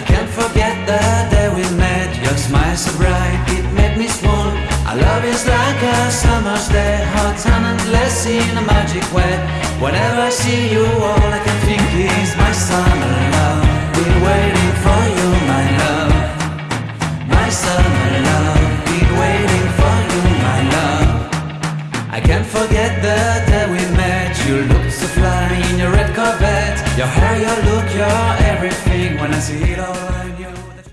I can't forget the day we met. Your smile so bright, it made me swoon. Our love is like a summer's day Hot and endless in a magic way. Whenever I see you, all I can think is My summer love, been waiting for you, my love. My summer love, been waiting for you, my love. I can't forget the day we met. You looked so fly in your red Corvette. Your hair, your look, your